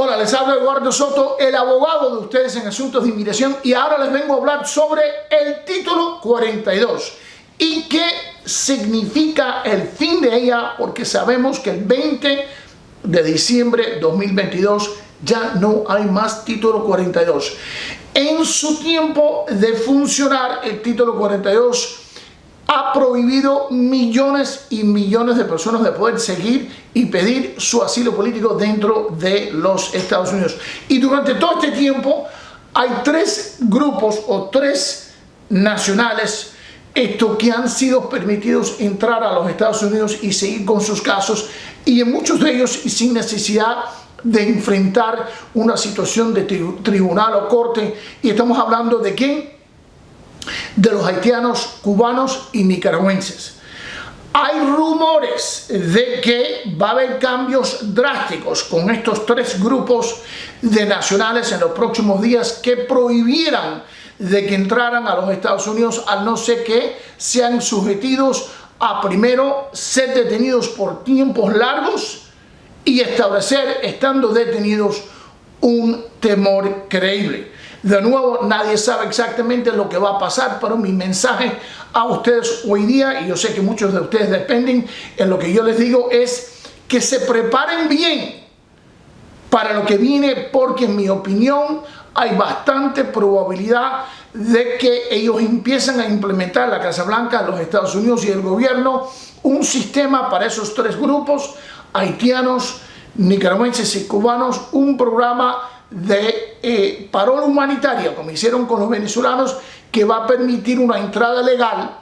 Hola, les habla Eduardo Soto, el abogado de ustedes en asuntos de inmigración y ahora les vengo a hablar sobre el título 42 y qué significa el fin de ella porque sabemos que el 20 de diciembre de 2022 ya no hay más título 42. En su tiempo de funcionar el título 42 ha prohibido millones y millones de personas de poder seguir y pedir su asilo político dentro de los Estados Unidos. Y durante todo este tiempo hay tres grupos o tres nacionales esto que han sido permitidos entrar a los Estados Unidos y seguir con sus casos y en muchos de ellos sin necesidad de enfrentar una situación de tribunal o corte y estamos hablando de quién de los haitianos, cubanos y nicaragüenses. Hay rumores de que va a haber cambios drásticos con estos tres grupos de nacionales en los próximos días que prohibieran de que entraran a los Estados Unidos al no ser que sean sujetidos a primero ser detenidos por tiempos largos y establecer, estando detenidos, un temor creíble. De nuevo, nadie sabe exactamente lo que va a pasar, pero mi mensaje a ustedes hoy día, y yo sé que muchos de ustedes dependen en lo que yo les digo, es que se preparen bien para lo que viene, porque en mi opinión hay bastante probabilidad de que ellos empiecen a implementar la Casa Blanca, los Estados Unidos y el gobierno, un sistema para esos tres grupos, haitianos, nicaragüenses y cubanos, un programa de eh, parola humanitaria, como hicieron con los venezolanos, que va a permitir una entrada legal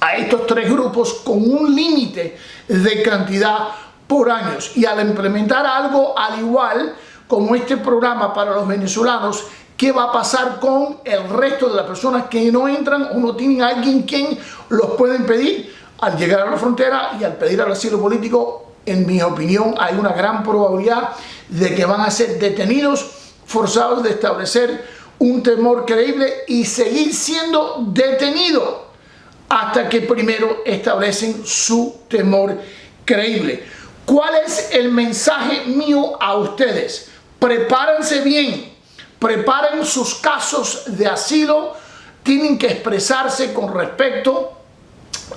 a estos tres grupos con un límite de cantidad por años. Y al implementar algo al igual como este programa para los venezolanos, ¿qué va a pasar con el resto de las personas que no entran o no tienen alguien quien los pueden pedir al llegar a la frontera y al pedir al asilo político en mi opinión, hay una gran probabilidad de que van a ser detenidos, forzados de establecer un temor creíble y seguir siendo detenidos hasta que primero establecen su temor creíble. ¿Cuál es el mensaje mío a ustedes? Prepárense bien, preparen sus casos de asilo, tienen que expresarse con respecto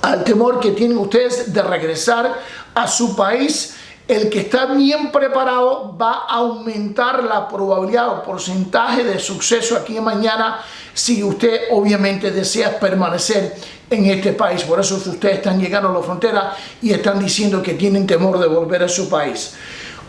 al temor que tienen ustedes de regresar a su país, el que está bien preparado va a aumentar la probabilidad o porcentaje de suceso aquí mañana si usted obviamente desea permanecer en este país. Por eso ustedes están llegando a la frontera y están diciendo que tienen temor de volver a su país.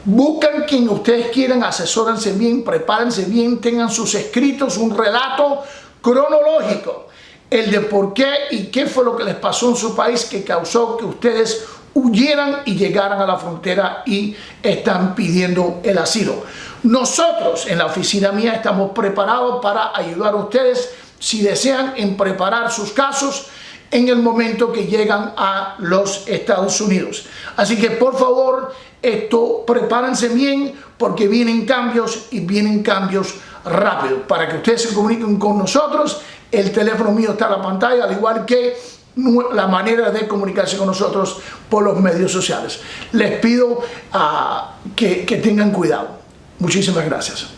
Buscan quien ustedes quieran, asesórense bien, prepárense bien, tengan sus escritos, un relato cronológico el de por qué y qué fue lo que les pasó en su país que causó que ustedes huyeran y llegaran a la frontera y están pidiendo el asilo. Nosotros en la oficina mía estamos preparados para ayudar a ustedes si desean en preparar sus casos en el momento que llegan a los Estados Unidos. Así que por favor, esto prepárense bien porque vienen cambios y vienen cambios rápido. Para que ustedes se comuniquen con nosotros, el teléfono mío está en la pantalla, al igual que la manera de comunicarse con nosotros por los medios sociales. Les pido ah, que tengan cuidado. Muchísimas gracias.